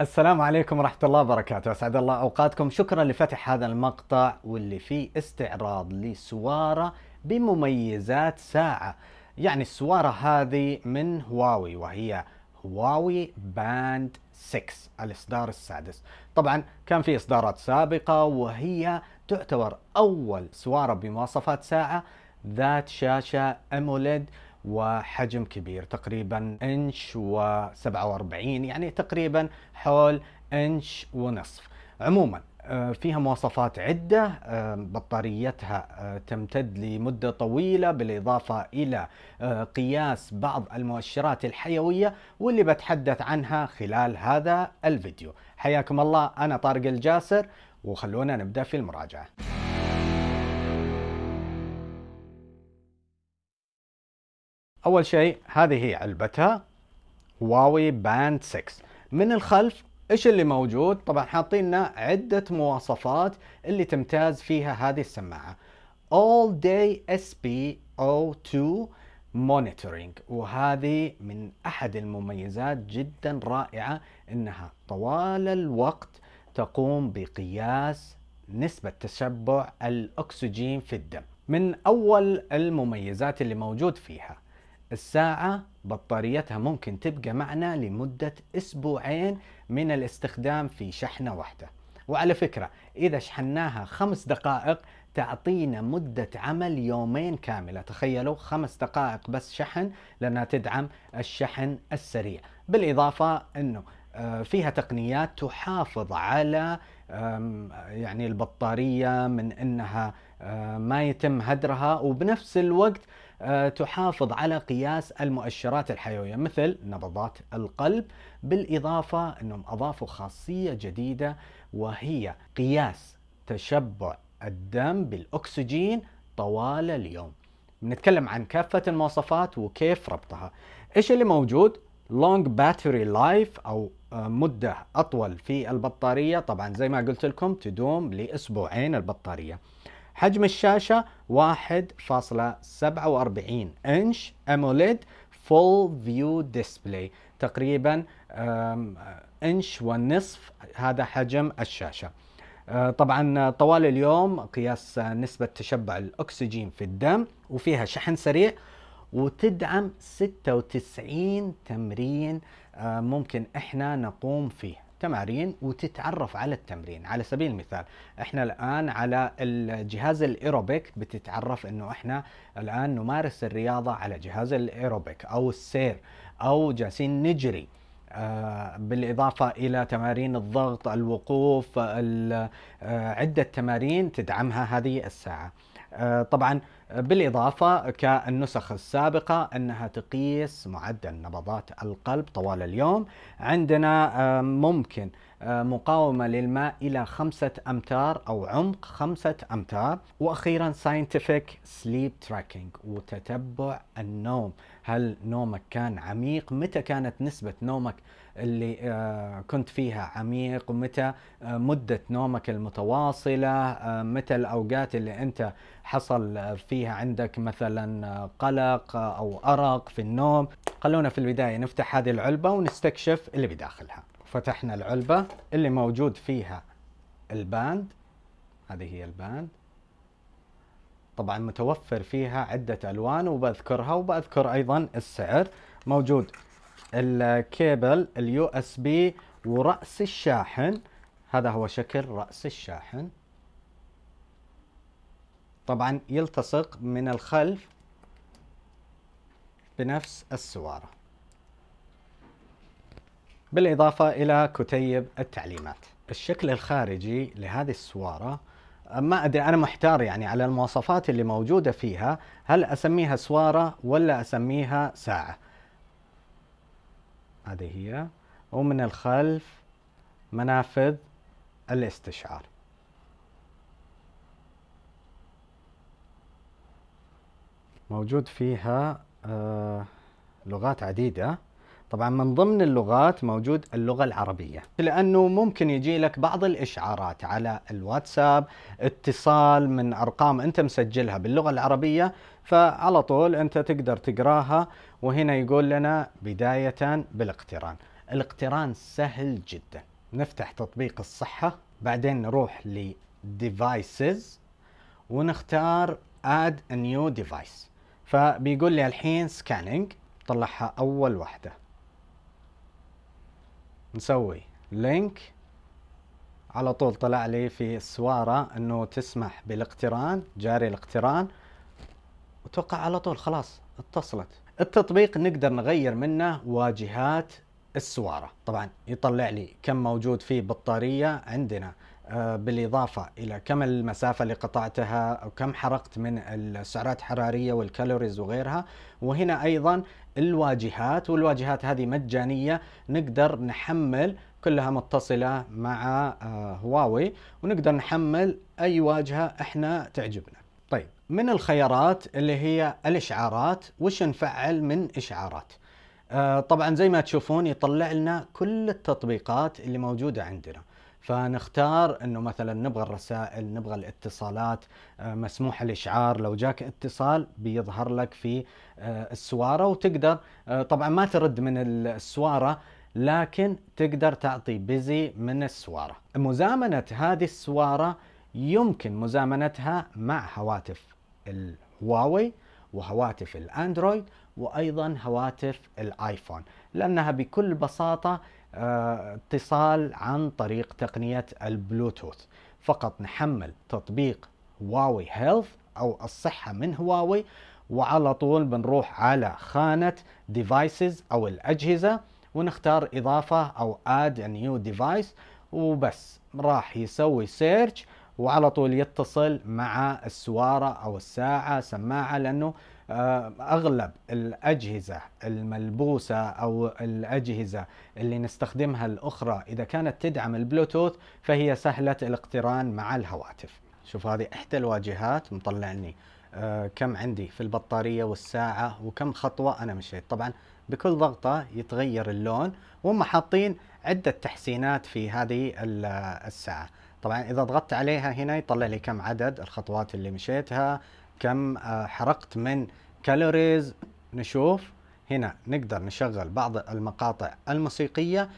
السلام عليكم ورحمة الله وبركاته، أسعد الله أوقاتكم، شكرا لفتح هذا المقطع واللي فيه استعراض لسوارة بمميزات ساعة، يعني السوارة هذه من هواوي وهي هواوي باند 6 الإصدار السادس، طبعا كان في إصدارات سابقة وهي تعتبر أول سوارة بمواصفات ساعة ذات شاشة أموليد وحجم كبير تقريبا إنش و47 يعني تقريبا حول إنش ونصف. عموما آه، فيها مواصفات عدة آه، بطاريتها آه، تمتد لمدة طويلة بالإضافة إلى قياس بعض المؤشرات الحيوية واللي بتحدث عنها خلال هذا الفيديو. حياكم الله أنا طارق الجاسر وخلونا نبدأ في المراجعة. أول شيء هذه هي علبتها هواوي باند 6 من الخلف إيش اللي موجود؟ طبعا حاطين لنا عدة مواصفات اللي تمتاز فيها هذه السماعة. All day SpO2 monitoring. وهذه من أحد المميزات جدا رائعة إنها طوال الوقت تقوم بقياس نسبة تشبع الأكسجين في الدم. من أول المميزات اللي موجود فيها الساعة بطاريتها ممكن تبقى معنا لمدة أسبوعين من الاستخدام في شحنة واحدة. وعلى فكرة إذا شحناها خمس دقائق تعطينا مدة عمل يومين كاملة. تخيلوا خمس دقائق بس شحن لأنها تدعم الشحن السريع. بالإضافة أنه آه، فيها تقنيات تحافظ على يعني البطارية من أنها آه، ما يتم هدرها. وبنفس الوقت تحافظ على قياس المؤشرات الحيوية مثل نبضات القلب بالإضافة أنهم أضافوا خاصية جديدة وهي قياس تشبع الدم بالأكسجين طوال اليوم. نتكلم عن كافة المواصفات وكيف ربطها. إيش اللي موجود؟ long battery life أو آه، مدة أطول في البطارية. طبعا زي ما قلت لكم تدوم لأسبوعين البطارية. حجم الشاشة 1.47 إنش AMOLED full view display تقريبا إنش ونصف هذا حجم الشاشة. آه، طبعا طوال اليوم قياس نسبة تشبع الأكسجين في الدم وفيها شحن سريع وتدعم 96 تمرين آه، ممكن إحنا نقوم فيه. تمارين وتتعرف على التمرين. على سبيل المثال إحنا الآن على الجهاز الإيروبيك بتتعرف إنه إحنا الآن نمارس الرياضة على جهاز الإيروبيك أو السير أو جالسين نجري آه، بالإضافة إلى تمارين الضغط الوقوف آه، عدة تمارين تدعمها هذه الساعة. طبعا بالإضافة كالنسخ السابقة أنها تقيس معدل نبضات القلب طوال اليوم. عندنا آه، ممكن آه، مقاومة للماء إلى خمسة أمتار أو عمق خمسة أمتار. وأخيرا scientific sleep tracking وتتبع النوم. هل نومك كان عميق؟ متى كانت نسبة نومك اللي آه، كنت فيها عميق ومتى آه، مدة نومك المتواصلة آه، متى الأوقات اللي أنت حصل فيها عندك مثلا قلق أو أرق في النوم. خلونا في البداية نفتح هذه العلبة ونستكشف اللي بداخلها. فتحنا العلبة اللي موجود فيها ال band. هذه هي ال band. طبعا متوفر فيها عدة ألوان وبذكرها وبذكر أيضا السعر. موجود ال cable ال USB ورأس الشاحن. هذا هو شكل رأس الشاحن. طبعا يلتصق من الخلف بنفس السوارة. بالإضافة إلى كتيب التعليمات. الشكل الخارجي لهذه السوارة ما أدري أنا محتار يعني على المواصفات اللي موجودة فيها هل أسميها سوارة ولا أسميها ساعة؟ هذه هي. ومن الخلف منافذ الاستشعار. موجود فيها آه لغات عديدة. طبعا من ضمن اللغات موجود اللغة العربية لأنه ممكن يجي لك بعض الإشعارات على الواتساب اتصال من أرقام أنت مسجلها باللغة العربية فعلى طول أنت تقدر تقراها وهنا يقول لنا بداية بالاقتران. الاقتران سهل جدا. نفتح تطبيق الصحة بعدين نروح ل devices ونختار add a new device. فبيقول لي الحين scanning طلعها أول واحدة. نسوي لينك على طول طلع لي في السوارة إنه تسمح بالاقتران جاري الاقتران. وتوقع على طول خلاص اتصلت. التطبيق نقدر نغير منه واجهات السوارة. طبعا يطلع لي كم موجود فيه بطارية عندنا. بالإضافة إلى كم المسافة اللي قطعتها أو كم حرقت من السعرات الحرارية والكالوريز وغيرها. وهنا أيضا الواجهات والواجهات هذه مجانية. نقدر نحمل كلها متصلة مع آه، هواوي ونقدر نحمل أي واجهة إحنا تعجبنا. طيب من الخيارات اللي هي الإشعارات؟ وش نفعل من إشعارات؟ آه، طبعا زي ما تشوفون يطلع لنا كل التطبيقات اللي موجودة عندنا. فنختار إنه مثلا نبغى الرسائل نبغى الاتصالات آه، مسموح الإشعار. لو جاك اتصال بيظهر لك في آه، السوارة وتقدر آه، طبعا ما ترد من السوارة لكن تقدر تعطي بيزي من السوارة. مزامنة هذه السوارة يمكن مزامنتها مع هواتف الهواوي وهواتف الأندرويد وأيضا هواتف الآيفون لأنها بكل بساطة اتصال عن طريق تقنية البلوتوث. فقط نحمل تطبيق هواوي health أو الصحة من هواوي وعلى طول بنروح على خانة devices أو الأجهزة ونختار إضافة أو add a new device وبس. راح يسوي search وعلى طول يتصل مع السوارة أو الساعة سماعة لأنه أغلب الأجهزة الملبوسة أو الأجهزة اللي نستخدمها الأخرى إذا كانت تدعم البلوتوث فهي سهلة الاقتران مع الهواتف. شوف هذه إحدى الواجهات مطلعني آه، كم عندي في البطارية والساعة وكم خطوة أنا مشيت، طبعا بكل ضغطة يتغير اللون وهم حاطين عدة تحسينات في هذه الساعة. طبعا إذا ضغطت عليها هنا يطلع لي كم عدد الخطوات اللي مشيتها كم آه، حرقت من كالوريز نشوف. هنا نقدر نشغل بعض المقاطع الموسيقية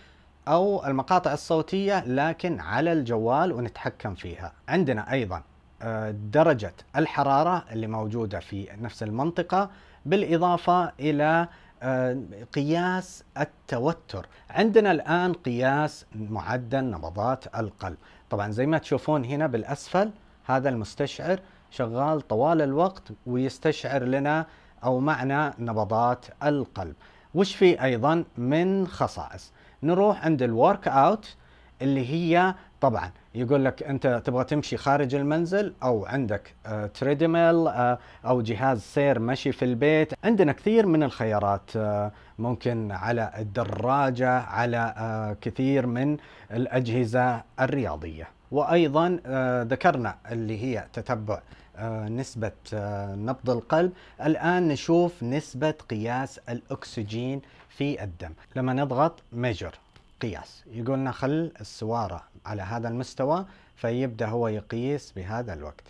أو المقاطع الصوتية لكن على الجوال ونتحكم فيها. عندنا أيضا آه، درجة الحرارة اللي موجودة في نفس المنطقة بالإضافة إلى آه، قياس التوتر. عندنا الآن قياس معدل نبضات القلب. طبعا زي ما تشوفون هنا بالأسفل هذا المستشعر شغال طوال الوقت ويستشعر لنا أو معنا نبضات القلب. وش في أيضا من خصائص؟ نروح عند ال workout اللي هي طبعا يقول لك أنت تبغى تمشي خارج المنزل أو عندك آه treadmill آه أو جهاز سير مشي في البيت. عندنا كثير من الخيارات آه ممكن على الدراجة على كثير من الأجهزة الرياضية. وأيضا آه ذكرنا اللي هي تتبع آه، نسبة آه، نبض القلب. الآن نشوف نسبة قياس الأكسجين في الدم. لما نضغط ميجر قياس. يقولنا خل السوارة على هذا المستوى فيبدأ هو يقيس بهذا الوقت.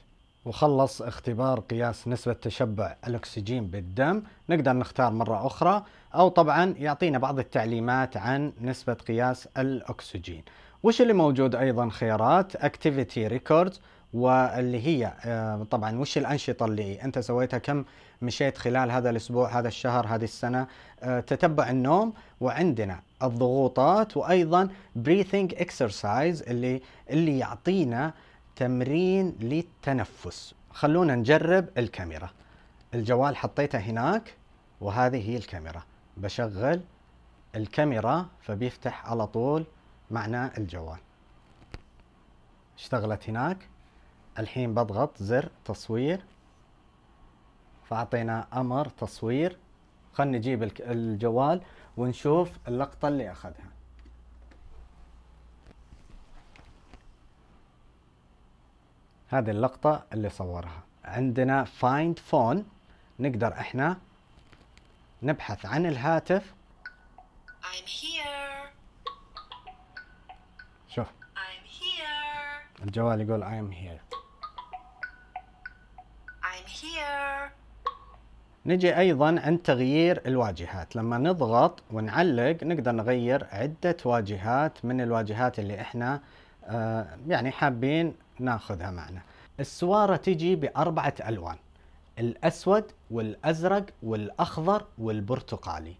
وخلص اختبار قياس نسبة تشبع الأكسجين بالدم. نقدر نختار مرة أخرى أو طبعا يعطينا بعض التعليمات عن نسبة قياس الأكسجين. وش اللي موجود أيضا؟ خيارات Activity Records واللي هي آه، طبعا وش الأنشطة اللي أنت سويتها؟ كم مشيت خلال هذا الأسبوع هذا الشهر هذه السنة؟ آه، تتبع النوم وعندنا الضغوطات وأيضا breathing exercise اللي اللي يعطينا تمرين للتنفس. خلونا نجرب الكاميرا. الجوال حطيته هناك وهذه هي الكاميرا. بشغل الكاميرا فبيفتح على طول معنا الجوال. اشتغلت هناك. الحين بضغط زر تصوير. فأعطينا أمر تصوير. خلنا نجيب الجوال ونشوف اللقطة اللي أخذها. هذه اللقطة اللي صورها. عندنا find phone. نقدر إحنا نبحث عن الهاتف. I'm here. شوف I'm here. الجوال يقول I'm here. نجي أيضا عند تغيير الواجهات. لما نضغط ونعلق نقدر نغير عدة واجهات من الواجهات اللي إحنا آه، يعني حابين ناخذها معنا. السوارة تجي بأربعة ألوان الأسود والأزرق والأخضر والبرتقالي.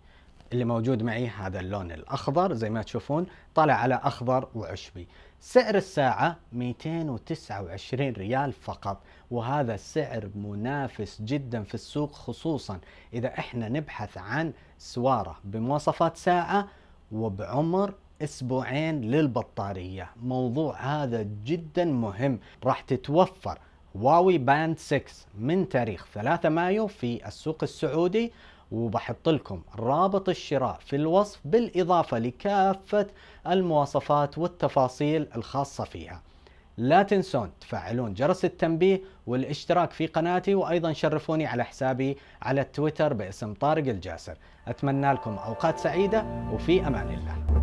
اللي موجود معي هذا اللون الأخضر زي ما تشوفون طالع على أخضر وعشبي. سعر الساعة 229 ريال فقط وهذا سعر منافس جدا في السوق خصوصا إذا إحنا نبحث عن سوارة بمواصفات ساعة وبعمر أسبوعين للبطارية. موضوع هذا جدا مهم. راح تتوفر هواوي باند 6 من تاريخ 3 مايو في السوق السعودي وبحط لكم رابط الشراء في الوصف بالإضافة لكافة المواصفات والتفاصيل الخاصة فيها. لا تنسون تفعلون جرس التنبيه والاشتراك في قناتي وأيضا شرفوني على حسابي على التويتر باسم طارق الجاسر. أتمنى لكم أوقات سعيدة وفي أمان الله.